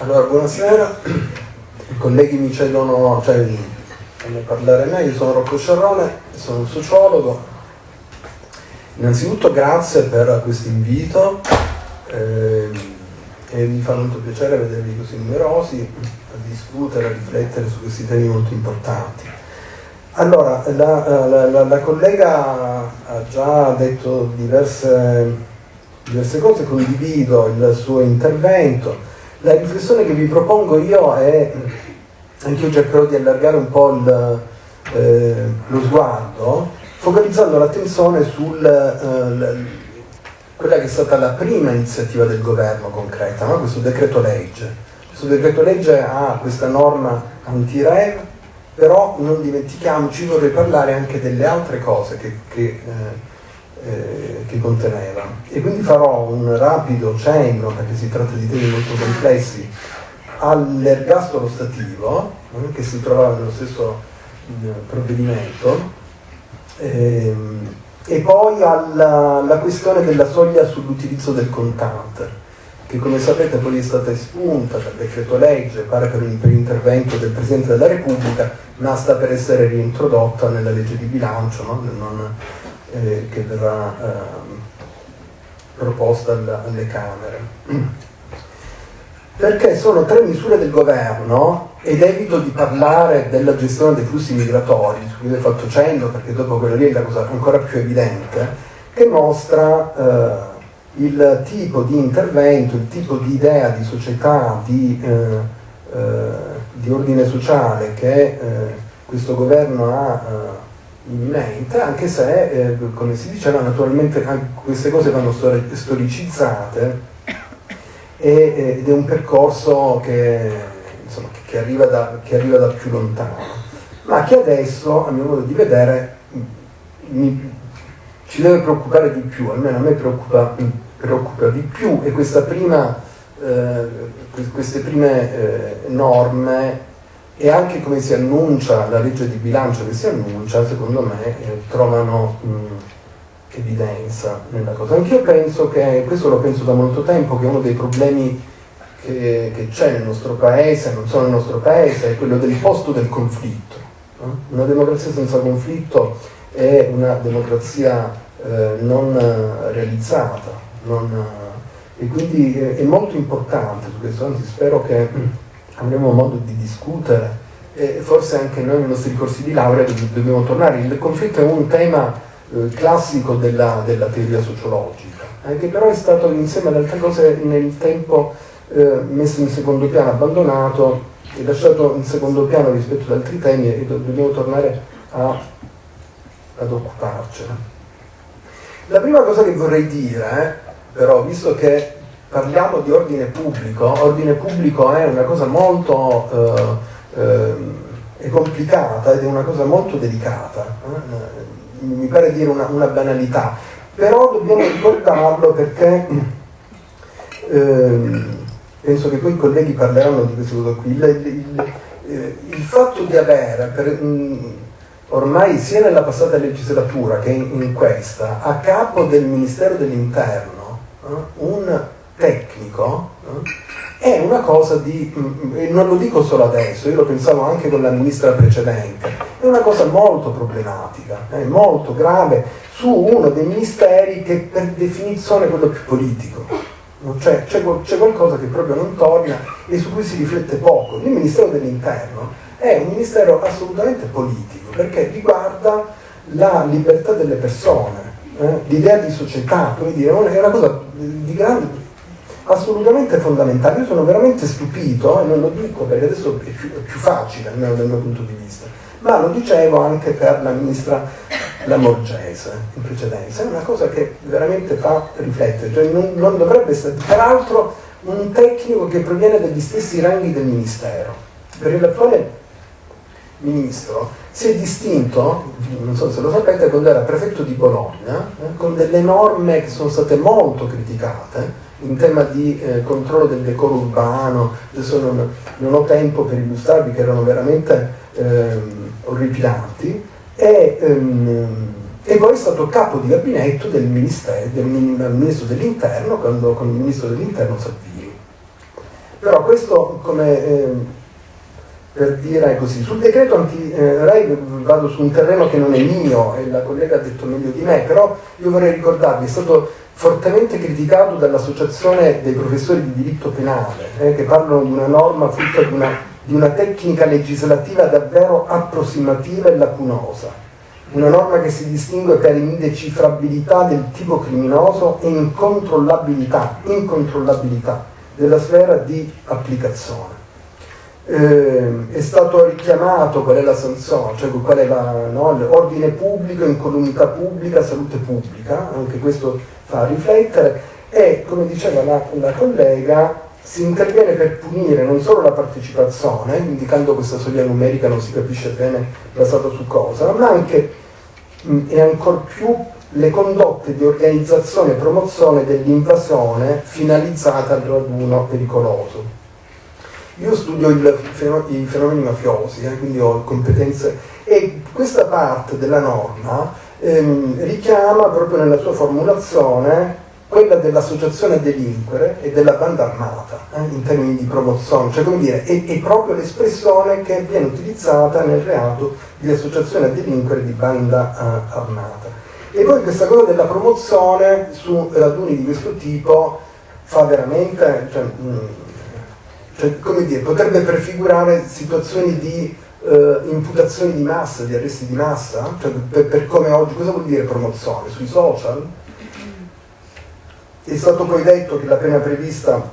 Allora, buonasera. I colleghi mi cedono, cioè, ne parlare me, io sono Rocco Sciarrone, sono un sociologo. Innanzitutto grazie per questo invito eh, e mi fa molto piacere vedervi così numerosi a discutere, a riflettere su questi temi molto importanti. Allora, la, la, la, la collega ha già detto diverse, diverse cose, condivido il suo intervento la riflessione che vi propongo io è, anche io cercherò di allargare un po' il, eh, lo sguardo, focalizzando l'attenzione su eh, quella che è stata la prima iniziativa del governo concreta, no? questo decreto legge. Questo decreto legge ha questa norma anti-rev, però non dimentichiamoci, vorrei parlare anche delle altre cose che, che eh, eh, che conteneva. E quindi farò un rapido cenno, perché si tratta di temi molto complessi, all'ergastolo stativo, eh, che si trovava nello stesso eh, provvedimento, ehm, e poi alla, alla questione della soglia sull'utilizzo del contante che come sapete poi è stata espunta dal decreto legge, pare per, per intervento del Presidente della Repubblica, ma sta per essere reintrodotta nella legge di bilancio, no? non, eh, che verrà eh, proposta alla, alle Camere. Perché sono tre misure del governo ed evito di parlare della gestione dei flussi migratori, su cui ho fatto cenno perché dopo quello lì è la cosa ancora più evidente, che mostra eh, il tipo di intervento, il tipo di idea di società, di, eh, eh, di ordine sociale che eh, questo governo ha eh, in mente, anche se, eh, come si diceva, naturalmente queste cose vanno storicizzate. E, ed è un percorso che, insomma, che, arriva da, che, arriva da, più lontano, ma che adesso, a mio modo di vedere, mi, ci deve preoccupare di più, almeno a me preoccupa, preoccupa di più. E prima, eh, queste prime eh, norme e anche come si annuncia la legge di bilancio che si annuncia, secondo me, eh, trovano mh, evidenza nella cosa. Anch'io penso che, questo lo penso da molto tempo, che uno dei problemi che, c'è nel nostro paese, non solo nel nostro paese, è quello del posto del conflitto. Una democrazia senza conflitto è una democrazia eh, non realizzata, non, e quindi è molto importante su questo, anzi spero che avremo modo di discutere e forse anche noi nei nostri corsi di laurea dobbiamo tornare. Il conflitto è un tema eh, classico della, della, teoria sociologica, eh, che però è stato insieme ad altre cose nel tempo eh, messo in secondo piano, abbandonato e lasciato in secondo piano rispetto ad altri temi e do dobbiamo tornare a, ad occuparcene. La prima cosa che vorrei dire, però, visto che parliamo di ordine pubblico, ordine pubblico è una cosa molto eh, eh, complicata ed è una cosa molto delicata, eh? mi pare dire una, una, banalità, però dobbiamo ricordarlo perché ehm, penso che poi i colleghi parleranno di questa cosa qui, il, il, eh, il fatto di avere per, mh, ormai sia nella passata legislatura che in, in questa a capo del Ministero dell'Interno eh, un tecnico eh, è una cosa di, mm, e non lo dico solo adesso, io lo pensavo anche con la ministra precedente, è una cosa molto problematica, eh, molto grave su uno dei ministeri che per definizione è quello più politico. Cioè, c'è, c'è qualcosa che proprio non torna e su cui si riflette poco. Il Ministero dell'Interno è un ministero assolutamente politico perché riguarda la libertà delle persone, eh, l'idea di società, come dire, è una cosa di grande assolutamente fondamentale. Io sono veramente stupito, e non lo dico perché adesso è più, è più facile, almeno dal mio punto di vista, ma lo dicevo anche per la ministra Lamorgese in precedenza, è una cosa che veramente fa riflettere, cioè non, non dovrebbe essere, peraltro un tecnico che proviene dagli stessi ranghi del Ministero, perché l'attuale Ministro si è distinto, non so se lo sapete, quando era prefetto di Bologna, eh, con delle norme che sono state molto criticate, in tema di eh, controllo del decoro urbano, adesso non, non, ho tempo per illustrarvi che erano veramente ehm, orripilanti, e, ehm, e, poi è stato capo di gabinetto del, del Ministro dell'Interno con il Ministro dell'Interno Salvini. Però questo come... Eh, per dire così. Sul decreto anti-RAI vado su un terreno che non è mio e la collega ha detto meglio di me, però io vorrei ricordarvi, è stato fortemente criticato dall'Associazione dei professori di diritto penale, eh, che parlano di una norma frutta di una, di una tecnica legislativa davvero approssimativa e lacunosa. Una norma che si distingue per indecifrabilità del tipo criminoso e incontrollabilità, incontrollabilità della sfera di applicazione eh, è stato richiamato qual è la sanzione, cioè qual è l'ordine no, pubblico, incolumità pubblica, salute pubblica, anche questo fa riflettere e come diceva la, la collega si interviene per punire non solo la partecipazione, indicando questa soglia numerica non si capisce bene basata su cosa, ma anche e ancor più le condotte di organizzazione e promozione dell'invasione finalizzata al raduno pericoloso. Io studio il, i fenomeni mafiosi, eh, quindi ho competenze e questa parte della norma ehm, richiama proprio nella sua formulazione quella dell'associazione delinquere e della banda armata eh, in termini di promozione, cioè come dire, è, è proprio l'espressione che viene utilizzata nel reato di associazione a delinquere di banda eh, armata. E poi questa cosa della promozione su raduni di questo tipo fa veramente, cioè, mh, cioè, come dire, potrebbe prefigurare situazioni di eh, imputazioni di massa, di arresti di massa, cioè, per, per, come oggi, cosa vuol dire promozione? Sui social? È stato poi detto che la pena prevista,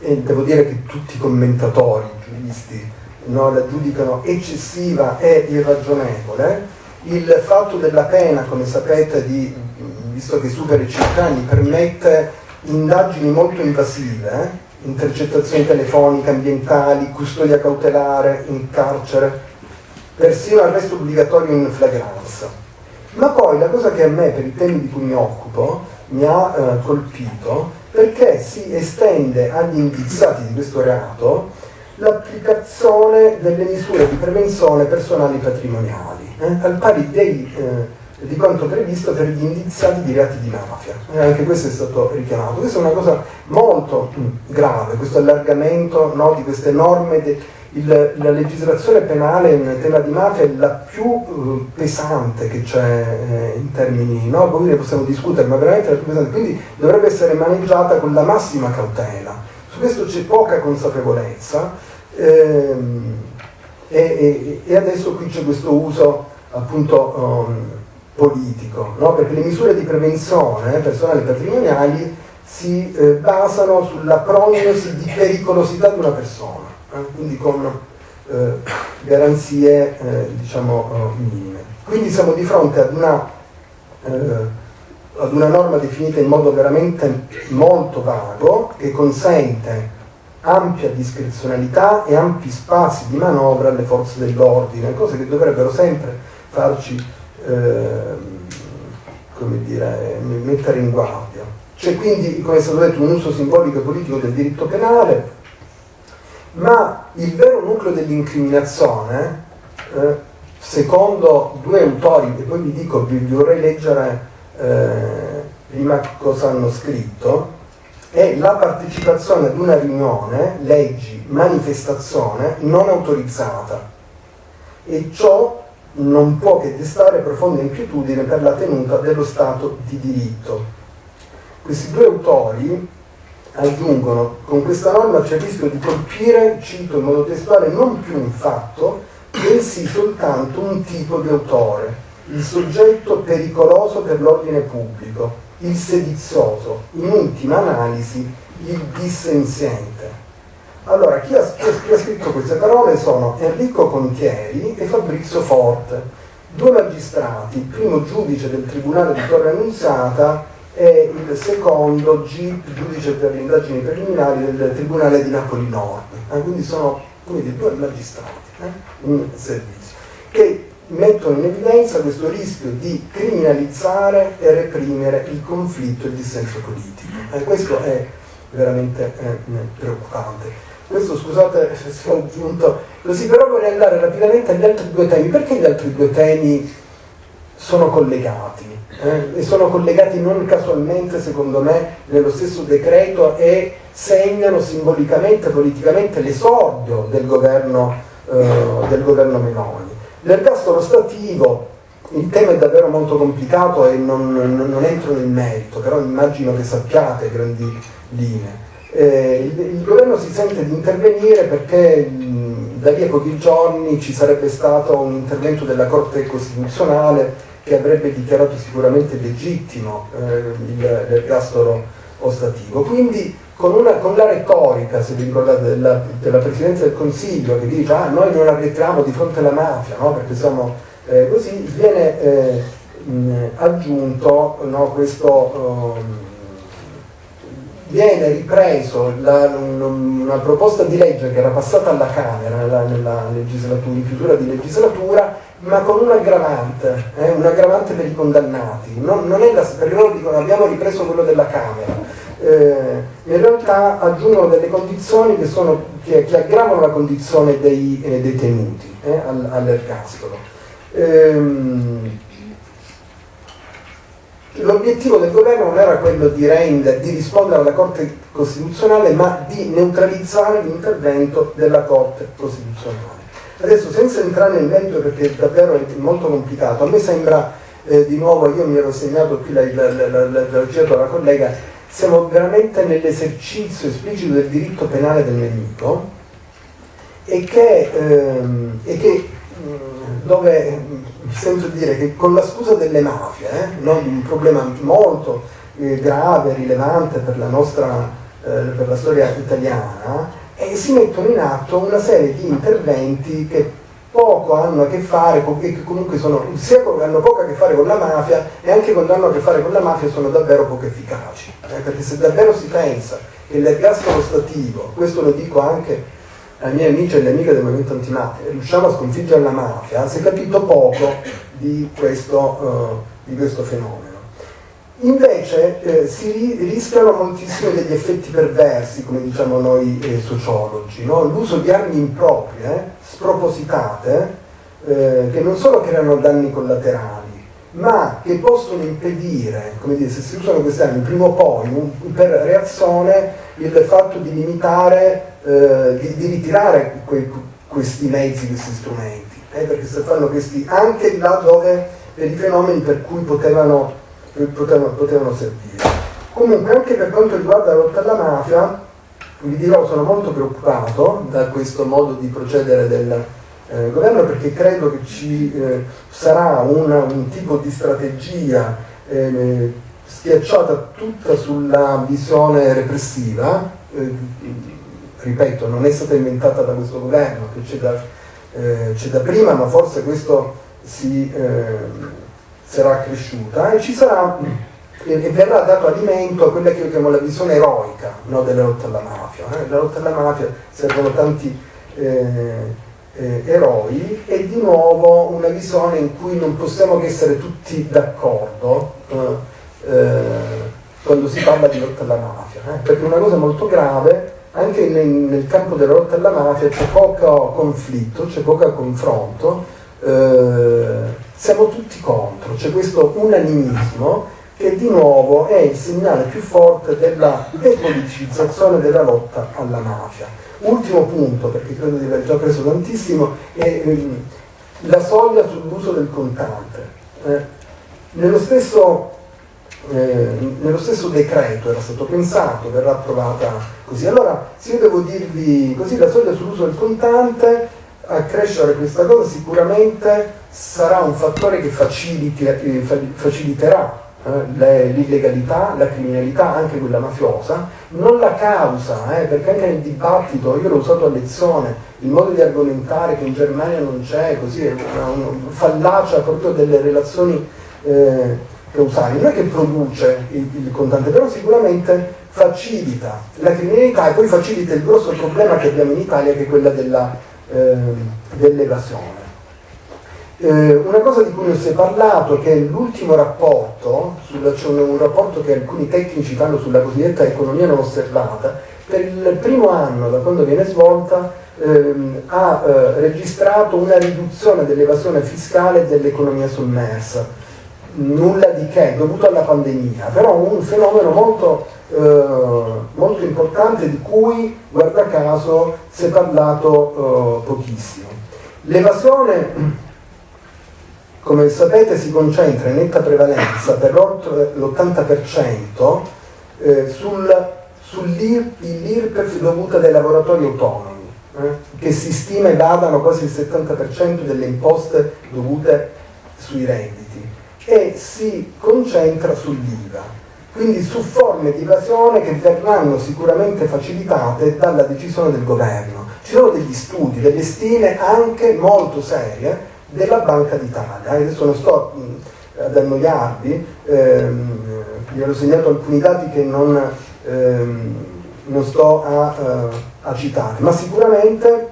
e devo dire che tutti i commentatori, giuristi, no, la giudicano eccessiva e irragionevole, il fatto della pena, come sapete, di, visto che supera i 5 anni, permette indagini molto invasive, intercettazioni telefoniche, ambientali, custodia cautelare in carcere, persino arresto obbligatorio in flagranza. Ma poi la cosa che a me, per i temi di cui mi occupo, mi ha eh, colpito, perché si estende agli indiziati di questo reato l'applicazione delle misure di prevenzione personali patrimoniali, eh, al pari dei eh, di quanto previsto per gli indiziati di reati di mafia. E anche questo è stato richiamato. Questa è una cosa molto mm, grave, questo allargamento no, di queste norme. De, il, la legislazione penale in tema di mafia è la più uh, pesante che c'è eh, in termini, no? poi possiamo discutere, ma veramente la più pesante, quindi dovrebbe essere maneggiata con la massima cautela. Su questo c'è poca consapevolezza ehm, e, e, e, adesso qui c'è questo uso appunto um, politico, no? perché le misure di prevenzione personali patrimoniali si eh, basano sulla prognosi di pericolosità di una persona, eh? quindi con eh, garanzie eh, diciamo, eh, minime. Quindi siamo di fronte ad una, eh, ad una norma definita in modo veramente molto vago che consente ampia discrezionalità e ampi spazi di manovra alle forze dell'ordine, cose che dovrebbero sempre farci come dire, mettere in guardia. C'è quindi, come è stato detto, un uso simbolico e politico del diritto penale, ma il vero nucleo dell'incriminazione, eh, secondo due autori, e poi vi dico, vi, vi vorrei leggere eh, prima cosa hanno scritto, è la partecipazione ad una riunione, leggi, manifestazione non autorizzata, e ciò non può che destare profonda inquietudine per la tenuta dello Stato di diritto. Questi due autori aggiungono, con questa norma c'è il rischio di colpire, cito in modo testuale, non più un fatto, bensì soltanto un tipo di autore, il soggetto pericoloso per l'ordine pubblico, il sedizioso, in ultima analisi il dissenziente. Allora, chi ha, chi ha, scritto queste parole sono Enrico Contieri e Fabrizio Forte, due magistrati, il primo giudice del Tribunale di Torre Annunziata e il secondo giudice per le indagini preliminari del Tribunale di Napoli Nord. Eh, quindi sono dire, due magistrati eh, in servizio, che mettono in evidenza questo rischio di criminalizzare e reprimere il conflitto e il dissenso politico. Eh, questo è veramente eh, preoccupante questo scusate se sono aggiunto così, però vorrei andare rapidamente agli altri due temi. Perché gli altri due temi sono collegati eh, e sono collegati non casualmente secondo me nello stesso decreto e segnano simbolicamente, politicamente l'esordio del governo, eh, del governo Meloni. L'ergastolo stativo, il tema è davvero molto complicato e non, non, non entro nel merito, però immagino che sappiate grandi linee. Eh, il, governo si sente di intervenire perché mh, da lì a pochi giorni ci sarebbe stato un intervento della Corte Costituzionale che avrebbe dichiarato sicuramente legittimo eh, l'ergastolo ostativo. Quindi con, una, con, la retorica, se vi ricordate, della, della, Presidenza del Consiglio che dice ah noi non arretriamo di fronte alla mafia, no? perché siamo eh, così, viene eh, mh, aggiunto no, questo... Um, viene ripreso la, una proposta di legge che era passata alla Camera nella, nella legislatura, in chiusura di legislatura ma con un aggravante, eh, un aggravante per i condannati. Non, non è la, perché loro dicono abbiamo ripreso quello della Camera. Eh, in realtà aggiungono delle condizioni che, sono, che, che aggravano la condizione dei eh, detenuti eh, all'ergastolo. Ehm, l'obiettivo del governo non era quello di, render, di rispondere alla Corte Costituzionale, ma di neutralizzare l'intervento della Corte Costituzionale. Adesso senza entrare nel merito perché davvero è molto complicato, a me sembra eh, di nuovo, io mi ero segnato qui la, la, la, collega, siamo veramente nell'esercizio esplicito del diritto penale del nemico e che, ehm, e che dove mi sento dire che con la scusa delle mafie, eh, no, di un problema molto eh, grave, rilevante per la nostra eh, per la storia italiana, e si mettono in atto una serie di interventi che poco hanno a che fare, con, che comunque sono, sia hanno poco a che fare con la mafia e anche quando hanno a che fare con la mafia sono davvero poco efficaci. Eh, perché se davvero si pensa che l'ergastolo stativo, questo lo dico anche ai miei amici e alle amiche del movimento antimafia, riusciamo a sconfiggere la mafia, si è capito poco di questo, uh, di questo fenomeno. Invece eh, si rischiano moltissimo degli effetti perversi, come diciamo noi eh, sociologi, no? l'uso di armi improprie, eh, spropositate, eh, che non solo creano danni collaterali, ma che possono impedire, come dire, se si usano queste armi, prima o poi, un, per reazione, il fatto di limitare, eh, di, di, ritirare que, questi mezzi, questi strumenti, eh, perché se fanno questi anche là dove per i fenomeni per cui potevano potevano, potevano servire. Comunque anche per quanto riguarda la lotta alla mafia, vi dirò, sono molto preoccupato da questo modo di procedere del eh, governo perché credo che ci eh, sarà una, un tipo di strategia eh, schiacciata tutta sulla visione repressiva, eh, ripeto, non è stata inventata da questo governo, che c'è da, eh, da, prima, ma forse questo si eh, sarà cresciuta e ci sarà e, verrà dato alimento a quella che io chiamo la visione eroica no, della lotta alla mafia. Eh? La lotta alla mafia servono tanti eh, eh, eroi e di nuovo una visione in cui non possiamo che essere tutti d'accordo eh, quando si parla di lotta alla mafia, perché una cosa molto grave anche nel, nel campo della lotta alla mafia c'è poco conflitto, c'è poco confronto siamo tutti contro, c'è questo unanimismo che di nuovo è il segnale più forte della depoliticizzazione della lotta alla mafia. Ultimo punto, perché credo di aver già preso tantissimo, è ehm, la soglia sull'uso del contante. Eh, nello, stesso, eh, nello stesso decreto era stato pensato, verrà approvata così. Allora, se io devo dirvi così, la soglia sull'uso del contante a crescere questa cosa sicuramente sarà un fattore che eh, faciliterà eh, l'illegalità, la criminalità, anche quella mafiosa, non la causa, eh, perché anche nel dibattito, io l'ho usato a lezione, il modo di argomentare che in Germania non c'è, così è una, una fallacia proprio delle relazioni eh, causali, non è che produce il, il contante, però sicuramente facilita la criminalità e poi facilita il grosso problema che abbiamo in Italia che è quella della eh, dell'evasione. Eh, una cosa di cui non si è parlato, che è l'ultimo rapporto, c'è un, un, rapporto che alcuni tecnici fanno sulla cosiddetta economia non osservata, per il primo anno da quando viene svolta ehm, ha eh, registrato una riduzione dell'evasione fiscale dell'economia sommersa. Nulla di che, dovuto alla pandemia, però un fenomeno molto, eh, molto importante di cui, guarda caso, si è parlato eh, pochissimo. L'evasione, come sapete, si concentra in netta prevalenza per oltre l'80% eh, sul, sull'IRPEF dovuta dai lavoratori autonomi, eh, che si stima vadano quasi il 70% delle imposte dovute sui redditi e si concentra sull'IVA, quindi su forme di evasione che verranno sicuramente facilitate dalla decisione del governo. Ci sono degli studi, delle stime anche molto serie della Banca d'Italia, adesso non sto ad annoiarvi, ehm, vi ho segnato alcuni dati che non, ehm, non sto a, uh, a, citare, ma sicuramente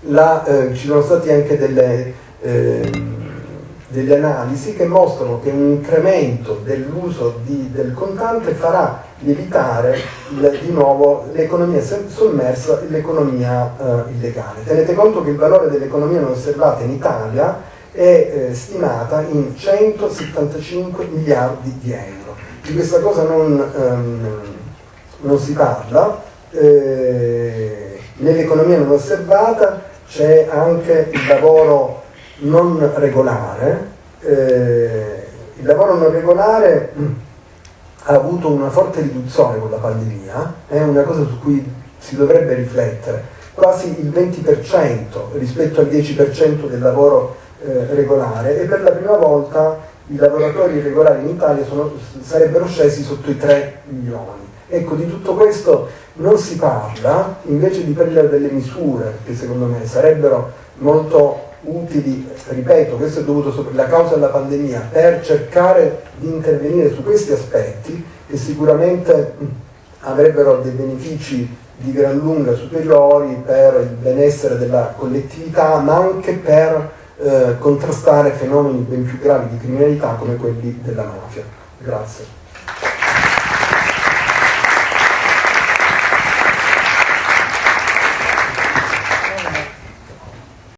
la, eh, ci sono state anche delle... Eh, delle analisi che mostrano che un incremento dell'uso del contante farà lievitare di nuovo l'economia sommersa e l'economia eh, illegale. Tenete conto che il valore dell'economia non osservata in Italia è eh, stimata in 175 miliardi di euro. Di questa cosa non, ehm, non si parla. Eh, nell'economia non osservata c'è anche il lavoro non regolare, eh, il lavoro non regolare ha avuto una forte riduzione con la pandemia, è una cosa su cui si dovrebbe riflettere, quasi il 20% rispetto al 10% del lavoro eh, regolare e per la prima volta i lavoratori regolari in Italia sono, sarebbero scesi sotto i 3 milioni. Ecco, di tutto questo non si parla, invece di prendere delle misure che secondo me sarebbero molto utili, ripeto, questo è dovuto alla causa della pandemia, per cercare di intervenire su questi aspetti che sicuramente avrebbero dei benefici di gran lunga superiori per il benessere della collettività, ma anche per eh, contrastare fenomeni ben più gravi di criminalità come quelli della mafia. Grazie.